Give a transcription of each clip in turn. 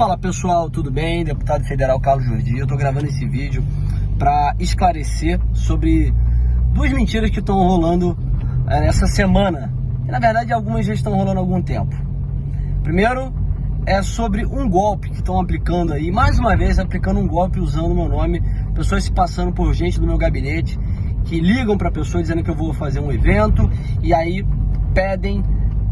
Fala pessoal, tudo bem? Deputado Federal Carlos Jordi, eu tô gravando esse vídeo para esclarecer sobre duas mentiras que estão rolando é, essa semana. E na verdade algumas já estão rolando há algum tempo. Primeiro é sobre um golpe que estão aplicando aí, mais uma vez aplicando um golpe usando o meu nome, pessoas se passando por gente do meu gabinete que ligam para pessoa dizendo que eu vou fazer um evento e aí pedem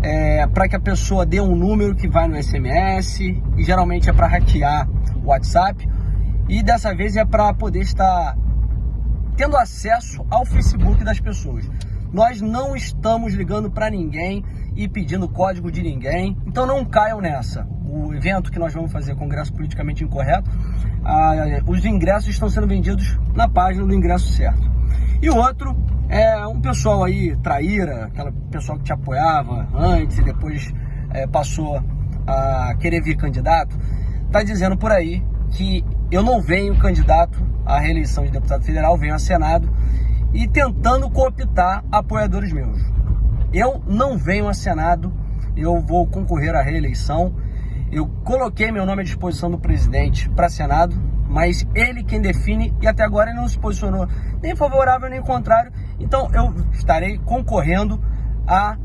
é, para que a pessoa dê um número que vai no SMS e geralmente é para hackear o WhatsApp e dessa vez é para poder estar tendo acesso ao Facebook das pessoas. Nós não estamos ligando para ninguém e pedindo código de ninguém, então não caiam nessa. O evento que nós vamos fazer, Congresso Politicamente Incorreto, ah, os ingressos estão sendo vendidos na página do ingresso certo. E o outro é um pessoal aí, traíra, aquela pessoal que te apoiava antes e depois é, passou a querer vir candidato, tá dizendo por aí que eu não venho candidato à reeleição de deputado federal, venho a Senado e tentando cooptar apoiadores meus. Eu não venho a Senado, eu vou concorrer à reeleição. Eu coloquei meu nome à disposição do presidente para Senado, mas ele quem define e até agora ele não se posicionou nem favorável nem contrário. Então eu estarei concorrendo à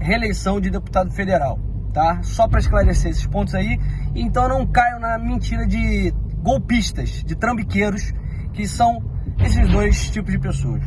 reeleição de deputado federal, tá? Só para esclarecer esses pontos aí. Então não caio na mentira de golpistas, de trambiqueiros, que são esses dois tipos de pessoas.